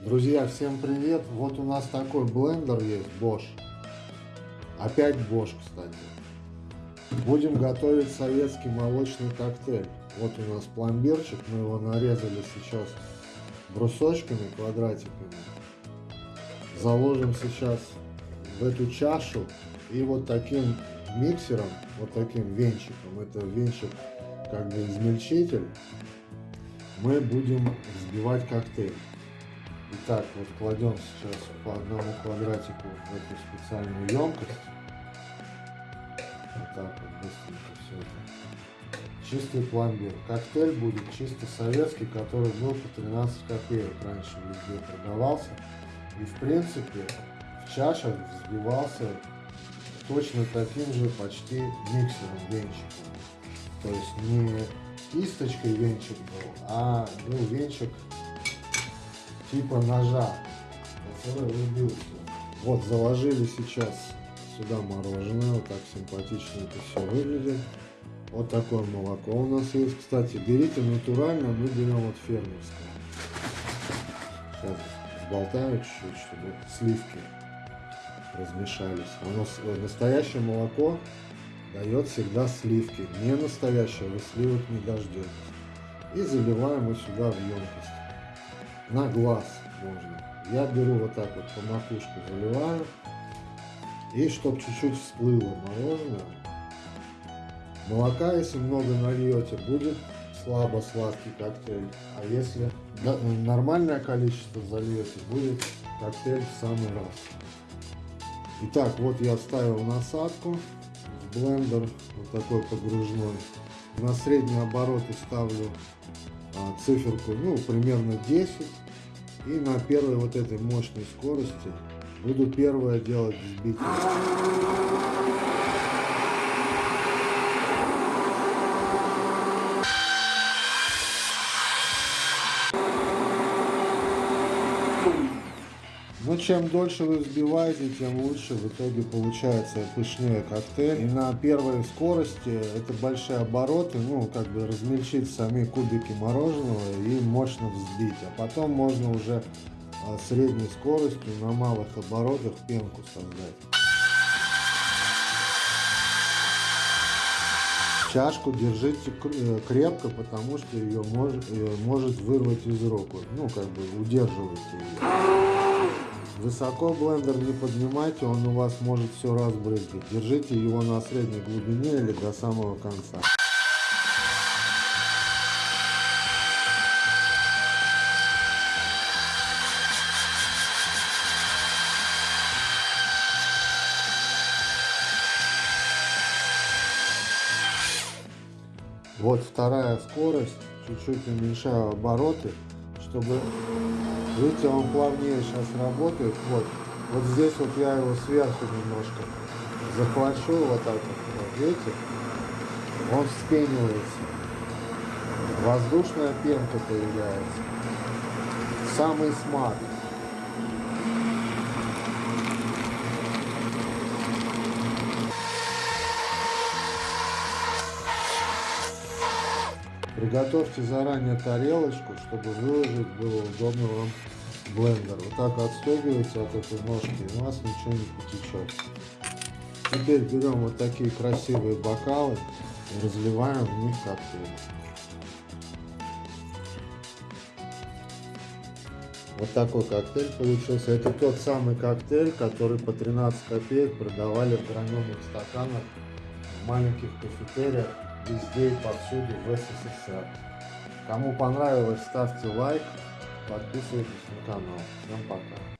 Друзья, всем привет! Вот у нас такой блендер есть, Bosch. Опять Bosch, кстати. Будем готовить советский молочный коктейль. Вот у нас пломбирчик, мы его нарезали сейчас брусочками, квадратиками. Заложим сейчас в эту чашу и вот таким миксером, вот таким венчиком, это венчик как бы измельчитель, мы будем взбивать коктейль. Итак, вот кладем сейчас по одному квадратику в эту специальную емкость. Вот так вот быстренько все это. Чистый пломбир. Коктейль будет чисто советский, который был по 13 копеек раньше везде продавался. И в принципе в чашах взбивался точно таким же почти миксером, венчиком. То есть не кисточкой венчик был, а был венчик типа ножа, который рубился. Вот заложили сейчас сюда мороженое, вот так симпатично это все выглядит. Вот такое молоко у нас есть. Кстати, берите натурально, мы берем вот фермерское. Сейчас болтаю чуть-чуть, чтобы сливки размешались. Нас э, настоящее молоко дает всегда сливки. Не настоящее, вы сливок не дождетесь. И заливаем мы сюда в емкость на глаз можно. Я беру вот так вот по макушку заливаю. И чтобы чуть-чуть всплыло мороженое. Молока, если много нальете, будет слабо сладкий коктейль. А если нормальное количество зальете, будет коктейль в самый раз. Итак, вот я вставил насадку в блендер, вот такой погружной. На средние обороты ставлю циферку, ну, примерно 10. И на первой вот этой мощной скорости буду первое делать взбитие. Но чем дольше вы взбиваете, тем лучше в итоге получается пышнее коктейль. И на первой скорости это большие обороты, ну как бы размельчить сами кубики мороженого и мощно взбить. А потом можно уже а, средней скоростью на малых оборотах пенку создать. Чашку держите э, крепко, потому что ее может, ее может вырвать из рук. Ну, как бы удерживайте ее. Высоко блендер не поднимайте, он у вас может все разбрызгать. Держите его на средней глубине или до самого конца. Вот вторая скорость, чуть-чуть уменьшаю обороты, чтобы Видите, он плавнее сейчас работает. Вот, вот здесь вот я его сверху немножко захвачу, вот так вот. Видите? Он вспенивается. Воздушная пенка появляется. Самый смак. Приготовьте заранее тарелочку, чтобы выложить было удобно вам блендер. Вот так отстегиваете от этой ножки, и у вас ничего не потечет. Теперь берем вот такие красивые бокалы и разливаем в них коктейль. Вот такой коктейль получился. Это тот самый коктейль, который по 13 копеек продавали в граненых стаканах в маленьких кафетериях везде и повсюду в СССР. Кому понравилось, ставьте лайк, подписывайтесь на канал. Всем пока.